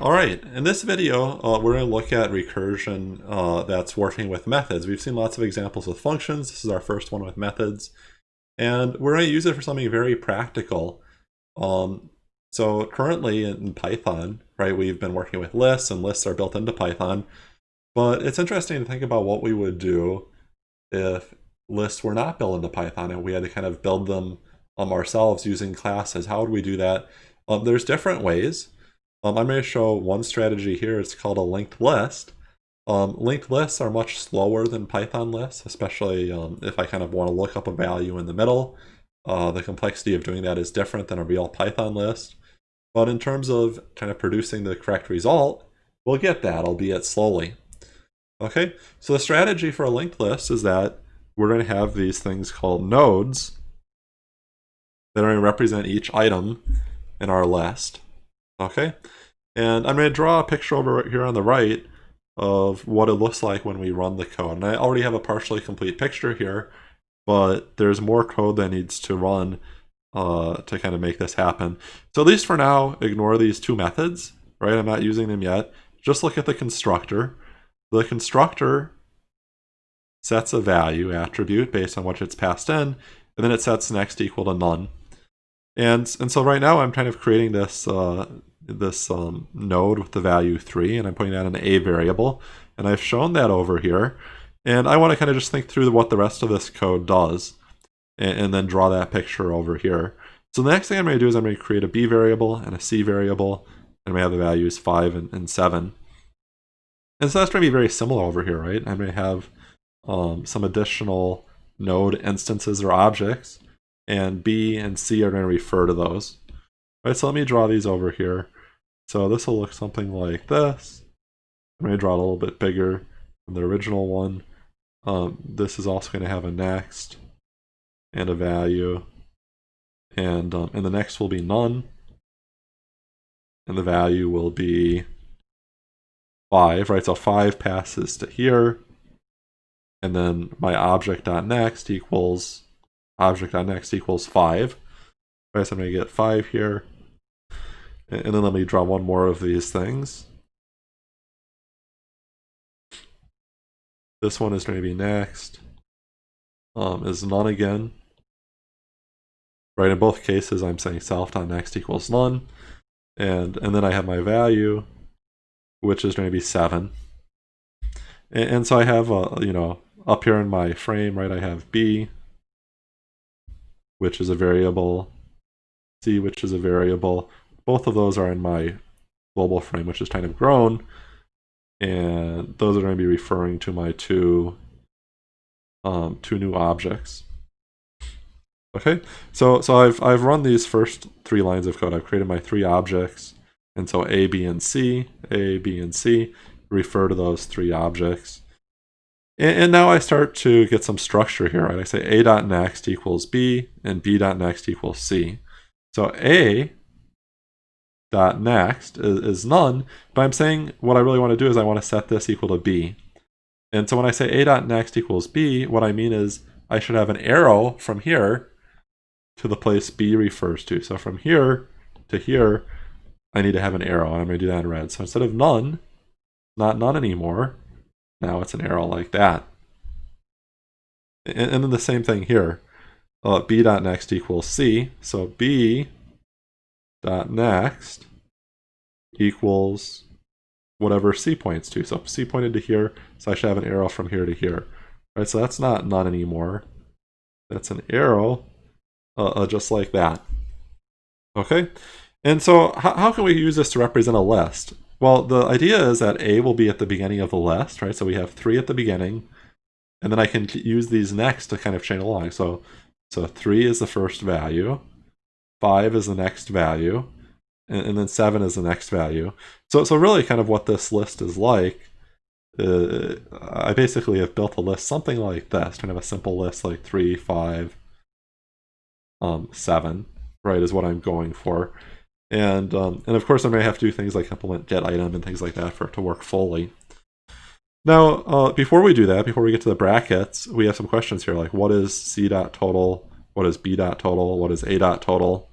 All right, in this video, uh, we're going to look at recursion uh, that's working with methods. We've seen lots of examples with functions. This is our first one with methods. And we're going to use it for something very practical. Um, so currently in Python, right, we've been working with lists, and lists are built into Python. But it's interesting to think about what we would do if lists were not built into Python and we had to kind of build them um, ourselves using classes. How would we do that? Um, there's different ways. Um, I'm going to show one strategy here. It's called a linked list. Um, linked lists are much slower than Python lists, especially um, if I kind of want to look up a value in the middle. Uh, the complexity of doing that is different than a real Python list. But in terms of kind of producing the correct result, we'll get that, albeit slowly. Okay, so the strategy for a linked list is that we're going to have these things called nodes that are going to represent each item in our list. Okay, and I'm going to draw a picture over here on the right of what it looks like when we run the code. And I already have a partially complete picture here, but there's more code that needs to run uh, to kind of make this happen. So at least for now, ignore these two methods, right? I'm not using them yet. Just look at the constructor. The constructor sets a value attribute based on what it's passed in, and then it sets next equal to none. And, and so right now I'm kind of creating this, uh, this um, node with the value 3, and I'm putting that in an a variable. And I've shown that over here. And I want to kind of just think through what the rest of this code does, and, and then draw that picture over here. So the next thing I'm going to do is I'm going to create a b variable and a c variable, and we have the values 5 and, and 7. And so that's going to be very similar over here, right? I'm going to have um, some additional node instances or objects and B and C are going to refer to those. All right, so let me draw these over here. So this will look something like this. I'm going to draw it a little bit bigger than the original one. Um, this is also going to have a next and a value. And, um, and the next will be none. And the value will be 5, right? So 5 passes to here. And then my object.next equals object.next equals 5. Right, so I'm going to get 5 here. And then let me draw one more of these things. This one is going to be next. Um, is none again. Right, in both cases I'm saying self.next equals none. And, and then I have my value, which is going to be 7. And, and so I have, a, you know, up here in my frame, right, I have B, which is a variable, c, which is a variable. Both of those are in my global frame, which is kind of grown. And those are going to be referring to my two, um, two new objects. Okay, so so I've I've run these first three lines of code. I've created my three objects, and so A, B, and C, A, B, and C refer to those three objects. And, and now I start to get some structure here, right? I say a dot next equals b and b dot next equals c. So a dot next is, is none, but I'm saying what I really want to do is I want to set this equal to b. And so when I say a dot next equals b, what I mean is I should have an arrow from here to the place b refers to. So from here to here, I need to have an arrow, and I'm going to do that in red. So instead of none, not none anymore, now it's an arrow like that. And, and then the same thing here. Uh, b dot next equals c. So b dot next equals whatever c points to. So c pointed to here, so I should have an arrow from here to here. All right, so that's not none anymore. That's an arrow uh, uh, just like that. Okay, and so how, how can we use this to represent a list? Well, the idea is that A will be at the beginning of the list, right? So we have three at the beginning, and then I can use these next to kind of chain along. So, so three is the first value, five is the next value, and, and then seven is the next value. So, so really kind of what this list is like, uh, I basically have built a list something like this, kind of a simple list like three, five, um, seven, right, is what I'm going for. And, um, and of course, I may have to do things like implement get item and things like that for it to work fully. Now, uh, before we do that, before we get to the brackets, we have some questions here, like what is c dot total, what is b dot total, what is a dot total?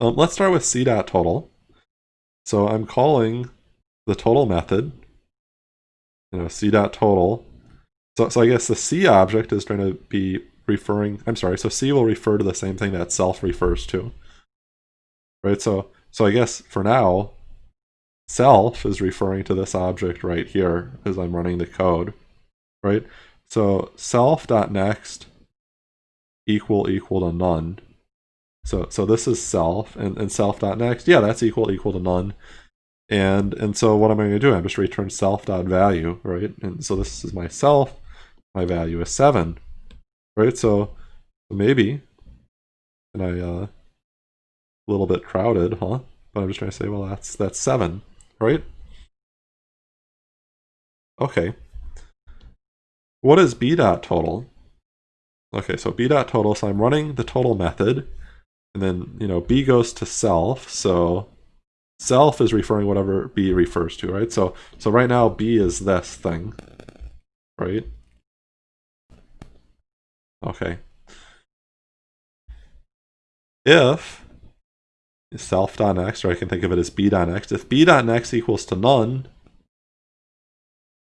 Um, let's start with c dot total. So I'm calling the total method, you know, c dot total. So, so I guess the c object is going to be referring, I'm sorry, so c will refer to the same thing that self refers to. Right, so, so I guess for now, self is referring to this object right here as I'm running the code, right? So self.next equal equal to none. So so this is self and, and self.next, yeah, that's equal equal to none. And and so what am I going to do? I'm just return self.value, right? And so this is my self, my value is 7, right? So maybe, and I, uh, little bit crowded, huh? But I'm just trying to say, well, that's that's 7, right? Okay. What is b dot total? Okay, so b dot total, so I'm running the total method, and then, you know, b goes to self, so self is referring whatever b refers to, right? So, so right now b is this thing, right? Okay. If self.next, or I can think of it as b.next, if b.next equals to none,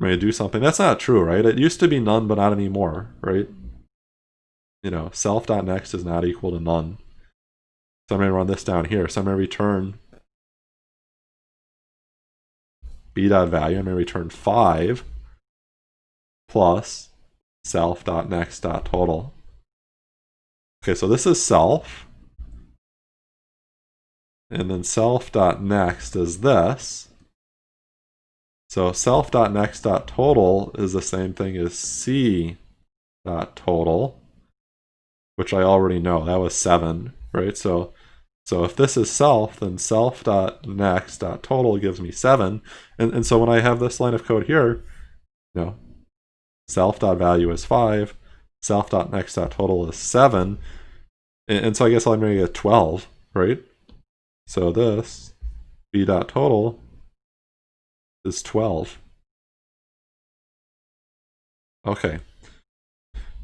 I'm going to do something. That's not true, right? It used to be none, but not anymore, right? You know, self dot self.next is not equal to none. So I'm going to run this down here. So I'm going to return b.value. I'm going to return 5 plus self.next.total. Okay, so this is self. And then self.next is this. So self.next.total is the same thing as c.total, which I already know. That was 7, right? So so if this is self, then self.next.total gives me 7. And, and so when I have this line of code here, you know, self.value is 5, self.next.total is 7, and, and so I guess I'm going to get 12, right? So this b.total is 12. Okay.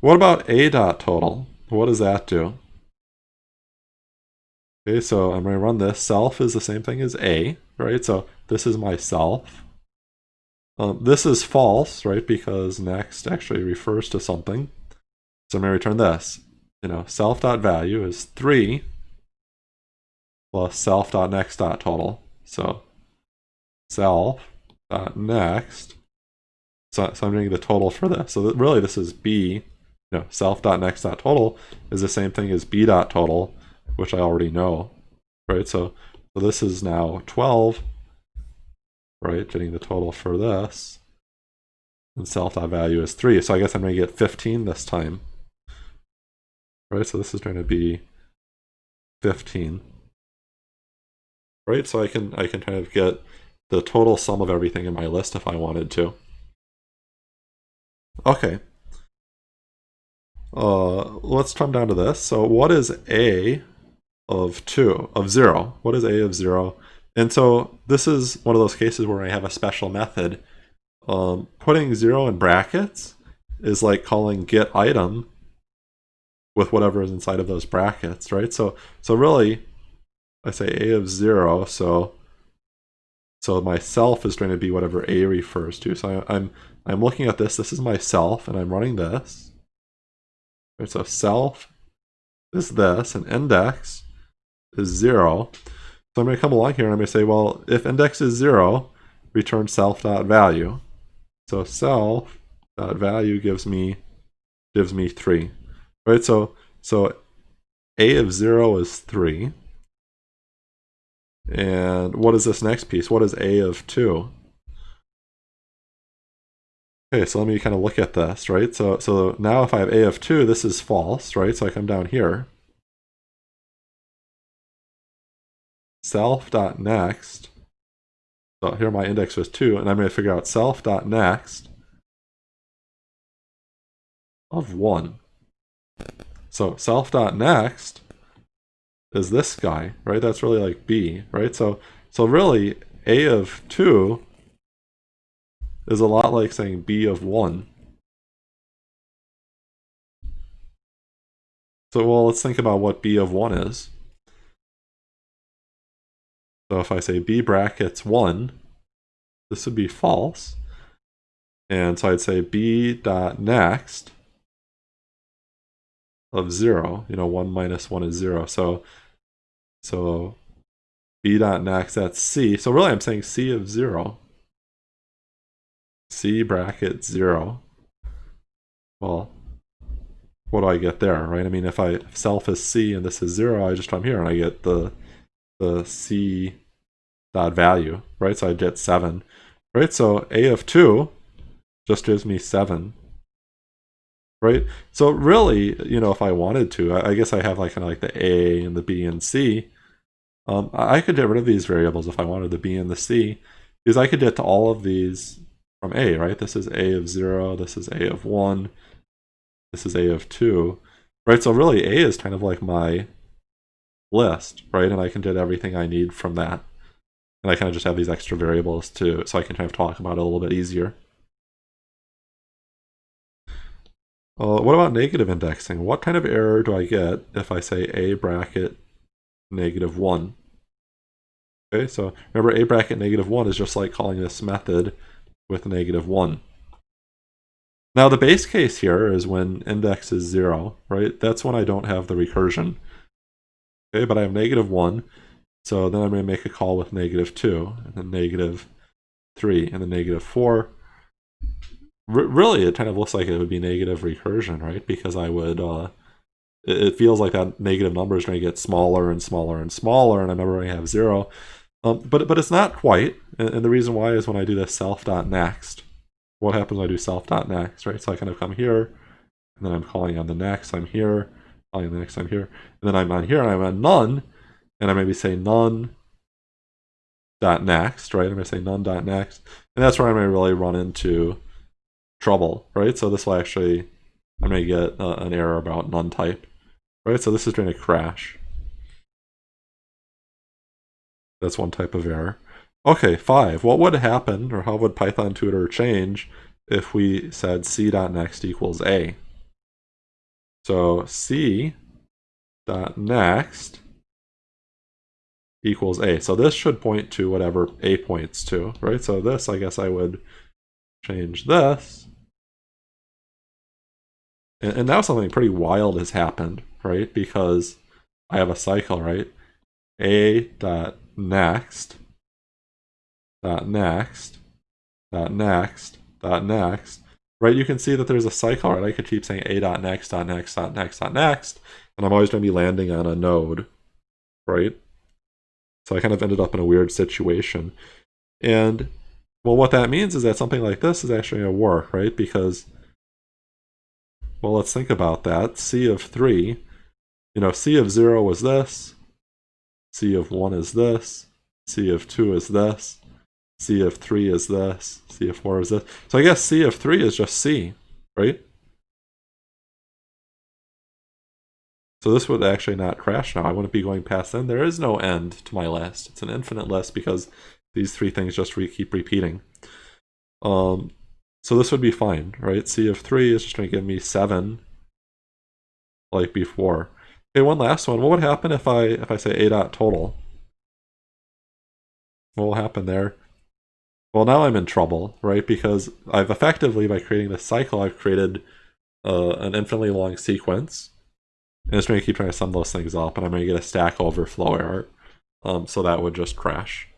What about a dot total? What does that do? Okay, so I'm going to run this. Self is the same thing as a, right? So this is my self. Um, this is false, right? Because next actually refers to something. So I'm going to return this. You know, self.value is 3 plus self.next.total. So self dot next. So, so I'm doing the total for this. So that really this is b, you know, self dot next dot total is the same thing as b dot total, which I already know, right? So, so this is now 12, right? Getting the total for this. And self dot value is 3. So I guess I'm going to get 15 this time. Right? So this is going to be 15. Right? So I can I can kind of get the total sum of everything in my list if I wanted to. Okay. Uh, let's come down to this. So what is a of 2, of 0? What is a of 0? And so this is one of those cases where I have a special method. Um, putting 0 in brackets is like calling get item with whatever is inside of those brackets, right? So, so really, I say a of 0, so so myself is going to be whatever A refers to. So I, I'm I'm looking at this. This is myself, and I'm running this. Right, so self is this, and index is zero. So I'm going to come along here and I'm going to say, well, if index is zero, return self.value. So self.value gives me gives me three. Right? So so a of zero is three. And what is this next piece? What is a of 2? Okay, so let me kind of look at this, right? So, so now if I have a of 2, this is false, right? So I come down here. Self.next. So here my index was 2, and I'm going to figure out self.next of 1. So self.next is this guy, right? That's really like B, right? So, so really, A of 2 is a lot like saying B of 1. So, well, let's think about what B of 1 is. So if I say b brackets 1, this would be false. And so I'd say b dot next of 0, you know, 1 minus 1 is 0. So, so b dot next, that's c. So really I'm saying c of 0. c bracket 0. Well, what do I get there, right? I mean, if I if self is c and this is 0, I just come here and I get the the c dot value, right? So I get 7, right? So a of 2 just gives me 7, right? So really, you know, if I wanted to, I, I guess I have like kind of like the a and the b and c. Um, I could get rid of these variables if I wanted the b and the c, because I could get to all of these from a, right? This is a of 0, this is a of 1, this is a of 2, right? So really a is kind of like my list, right? And I can get everything I need from that. And I kind of just have these extra variables to, so I can kind of talk about it a little bit easier. Uh, what about negative indexing? What kind of error do I get if I say a bracket negative 1? Okay, so remember a bracket negative 1 is just like calling this method with negative 1. Now the base case here is when index is 0, right? That's when I don't have the recursion. Okay, but I have negative 1, so then I'm going to make a call with negative 2, and then negative 3, and then negative 4, really it kind of looks like it would be negative recursion, right? Because I would, uh, it, it, feels like that negative number is going to get smaller and smaller and smaller, and I remember I have zero. Um, but, but it's not quite, and, and the reason why is when I do this self.next, what happens when I do self.next, right? So I kind of come here, and then I'm calling on the next, I'm here, calling on the next, I'm here, and then I'm on here, and I'm on none, and I maybe say none dot next, right? I'm going to say none dot next, and that's where I may really run into trouble, right? So this will actually, I'm to get uh, an error about none type, right? So this is going to crash. That's one type of error. Okay, five. What would happen, or how would Python tutor change if we said c.next equals a? So c dot next equals a. So this should point to whatever a points to, right? So this, I guess I would change this. And, and now something pretty wild has happened, right? Because I have a cycle, right? A dot next dot next dot next dot next right you can see that there's a cycle right i could keep saying a dot next dot next dot next dot next and i'm always going to be landing on a node right so i kind of ended up in a weird situation and well, what that means is that something like this is actually going to work, right? Because, well, let's think about that. C of 3, you know, C of 0 was this, C of 1 is this, C of 2 is this, C of 3 is this, C of 4 is this. So I guess C of 3 is just C, right? So this would actually not crash now. I wouldn't be going past then. There is no end to my list. It's an infinite list because these three things just re keep repeating. Um, so this would be fine, right? C of 3 is just going to give me 7 like before. Okay, one last one. What would happen if I if I say a dot total? What will happen there? Well, now I'm in trouble, right? Because I've effectively, by creating this cycle, I've created uh, an infinitely long sequence. And it's going to keep trying to sum those things up, and I'm going to get a stack overflow error. Um, so that would just crash.